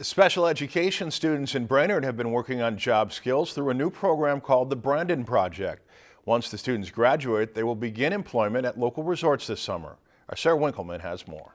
Special education students in Brainerd have been working on job skills through a new program called the Brandon Project. Once the students graduate, they will begin employment at local resorts this summer. Our Sarah Winkleman has more.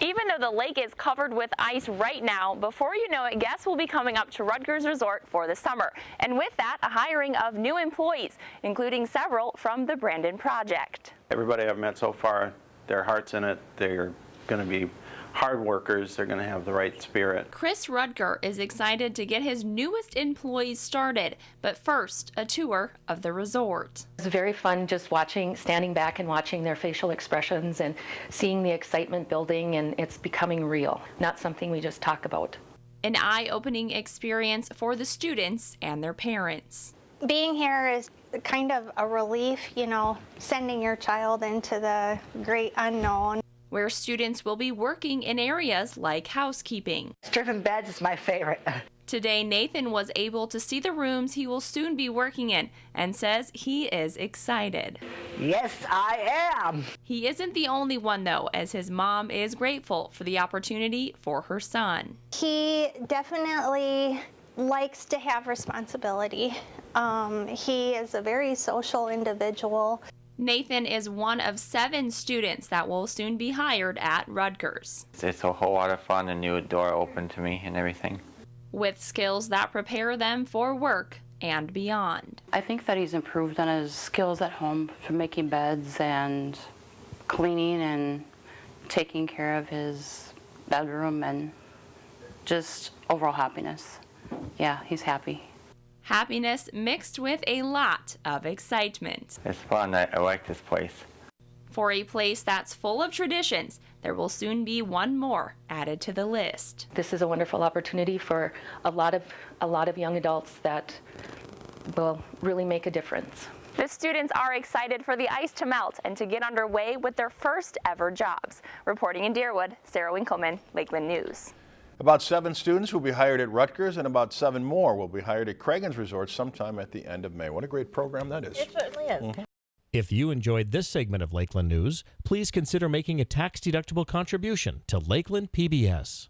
Even though the lake is covered with ice right now, before you know it, guests will be coming up to Ruttger's Resort for the summer. And with that, a hiring of new employees, including several from the Brandon Project. Everybody I've met so far, their heart's in it. They're going to be hard workers. They're going to have the right spirit. Chris Ruttger is excited to get his newest employees started, but first, a tour of the resort. It's very fun just watching, standing back and watching their facial expressions and seeing the excitement building, and it's becoming real, not something we just talk about. An eye opening experience for the students and their parents. Being here is kind of a relief, you know, sending your child into the great unknown where students will be working in areas like housekeeping. Stripping beds is my favorite. Today, Nathan was able to see the rooms he will soon be working in and says he is excited. Yes, I am. He isn't the only one, though, as his mom is grateful for the opportunity for her son. He definitely likes to have responsibility. Um, he is a very social individual. Nathan is one of seven students that will soon be hired at Ruttger's. It's a whole lot of fun, a new door open to me and everything. With skills that prepare them for work and beyond. I think that he's improved on his skills at home for making beds and cleaning and taking care of his bedroom and just overall happiness. Yeah, he's happy happiness mixed with a lot of excitement. It's fun. I, I like this place. For a place that's full of traditions, there will soon be one more added to the list. This is a wonderful opportunity for a lot of a lot of young adults that will really make a difference. The students are excited for the ice to melt and to get underway with their first ever jobs. Reporting in Deerwood, Sarah Winkleman, Lakeland News. About seven students will be hired at Ruttger's and about seven more will be hired at Cragun's Resort sometime at the end of May. What a great program that is. It certainly is. Mm -hmm. If you enjoyed this segment of Lakeland News, please consider making a tax-deductible contribution to Lakeland PBS.